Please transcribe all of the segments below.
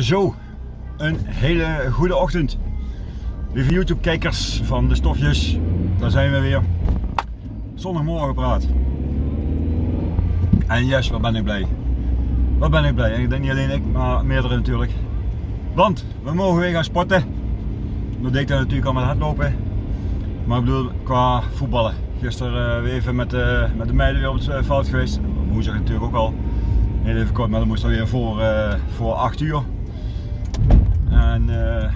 Zo, een hele goede ochtend. Lieve YouTube kijkers van de stofjes, daar zijn we weer. Zondagmorgen praat. En yes, wat ben ik blij. Wat ben ik blij. En ik denk niet alleen ik, maar meerdere natuurlijk. Want we mogen weer gaan sporten. Dat deed ik natuurlijk al met hardlopen. Maar ik bedoel qua voetballen. Gisteren uh, weer even met, uh, met de meiden weer op het veld geweest. Woensdag natuurlijk ook al. Heel even kort, maar dan moest weer voor, uh, voor 8 uur. En uh,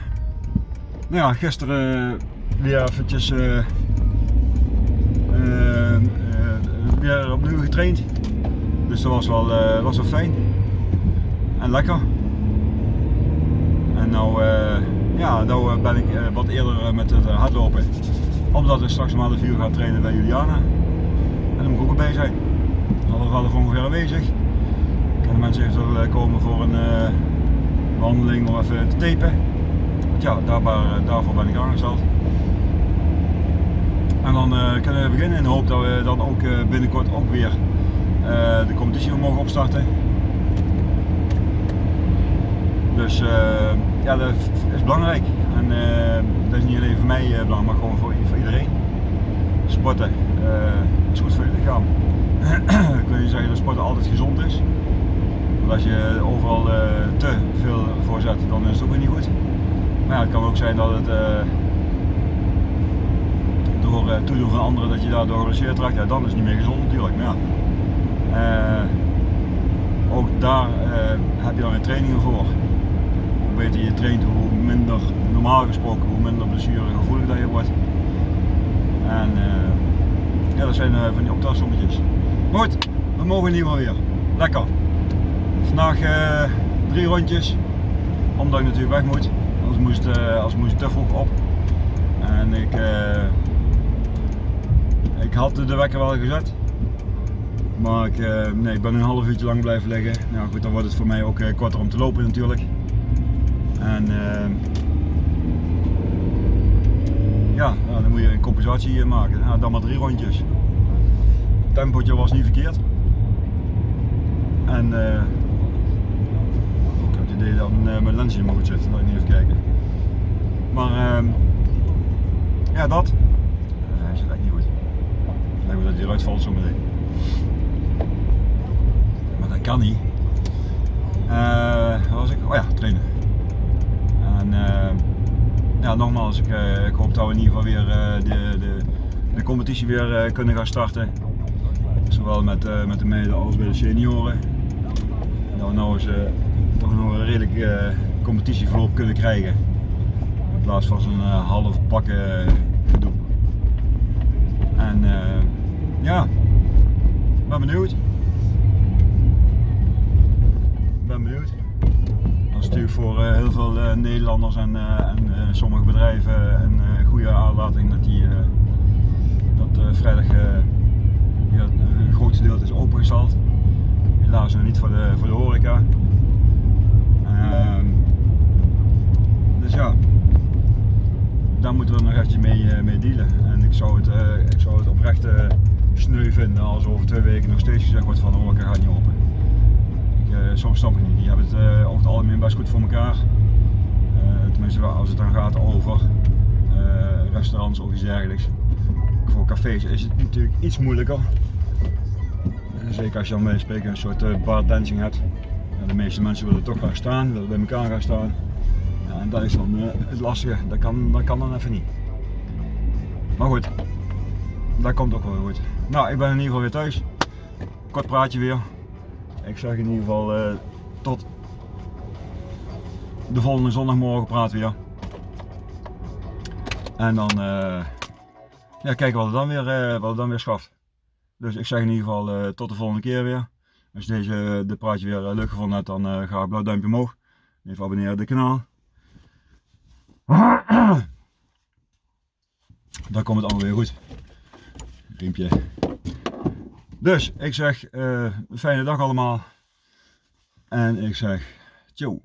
nou ja, gisteren weer eventjes uh, weer opnieuw getraind. Dus dat was wel, was wel fijn. En lekker. En nou, ja, nou ben ik wat eerder met het hardlopen. Omdat ik straks om half uur ga trainen bij Juliana. En dan moet ik ook erbij zijn. Half elf ongeveer aanwezig kunnen mensen eventueel komen voor een wandeling of even te tapen. Ja, daar, daarvoor ben ik aangesteld. En dan uh, kunnen we beginnen in de hoop dat we dan ook uh, binnenkort ook weer de competitie mogen opstarten. Dus ja, dat is belangrijk. En dat is niet alleen voor mij belangrijk, maar gewoon voor, voor iedereen. Sporten is goed voor je lichaam. Kun je zeggen dat sporten altijd gezond is. Als je overal uh, te veel voor zet, dan is het ook weer niet goed. Maar ja, het kan ook zijn dat het uh, door uh, toedoen van anderen dat je daardoor geblesseerd raakt, ja, dan is het niet meer gezond natuurlijk. Maar ja, ook daar heb je dan weer trainingen voor. Hoe beter je traint, hoe minder normaal gesproken, hoe minder blessuregevoelig dat je wordt. En ja, dat zijn van die optelsommetjes. Goed, we mogen in ieder geval weer. Lekker. Vandaag uh, drie rondjes, omdat ik natuurlijk weg moet. Moest, uh, als moest te vroeg op. En ik, uh, ik had de wekker wel gezet. Maar ik, nee, ik ben een half uurtje lang blijven liggen. Nou goed, dan wordt het voor mij ook korter om te lopen natuurlijk. En ja, nou, dan moet je een compensatie maken. Nou, dan maar drie rondjes. Het tempootje was niet verkeerd. En dat uh, mijn lens in moet zitten, dat ik niet even kijken. Maar uh, ja, dat. Uh, hij zit echt niet goed. Ik denk dat hij eruit valt zo meteen. Maar dat kan niet. Uh, was ik? Oh ja, trainen. En ja, nogmaals, ik, ik, hoop dat we in ieder geval weer de, de, de competitie weer kunnen gaan starten. Zowel met, met de meiden als bij de senioren. We nou eens toch nog een redelijk uh, competitieverloop kunnen krijgen. In plaats van zo'n uh, half pakken gedoe. En ja, ben benieuwd. Ben benieuwd. Dat is natuurlijk voor heel veel Nederlanders en, en sommige bedrijven een goede aanlating dat die dat vrijdag ja, een groot deel is opengesteld. Helaas nog niet voor de, voor de horeca. Ehm, dus ja, mee, uh, mee dealen. En ik zou het, uh, ik zou het oprecht uh, sneu vinden als over twee weken nog steeds gezegd wordt van de horeca gaat niet open. Ik, soms snap ik niet. Die hebben het over het algemeen best goed voor elkaar. tenminste als het dan gaat over restaurants of iets dergelijks. Voor cafés is het natuurlijk iets moeilijker. Zeker als je dan spreken een soort bar dancing hebt de meeste mensen willen toch gaan staan, willen bij elkaar gaan staan. Ja, en dat is dan het lastige, dat kan, dat kan dan even niet. Maar goed, dat komt ook wel goed. Nou, ik ben in ieder geval weer thuis. Kort praatje weer. Ik zeg in ieder geval uh, tot de volgende zondagmorgen praat weer. En dan uh, ja, kijken wat het dan weer, wat het dan weer schaft. Dus ik zeg in ieder geval tot de volgende keer weer. Als je deze de praatje weer eh, leuk gevonden hebt, dan ga ik blauw duimpje omhoog. Even abonneren op het kanaal. Dan komt het allemaal weer goed. Riempje. Dus ik zeg uh, fijne dag allemaal. En ik zeg ciao.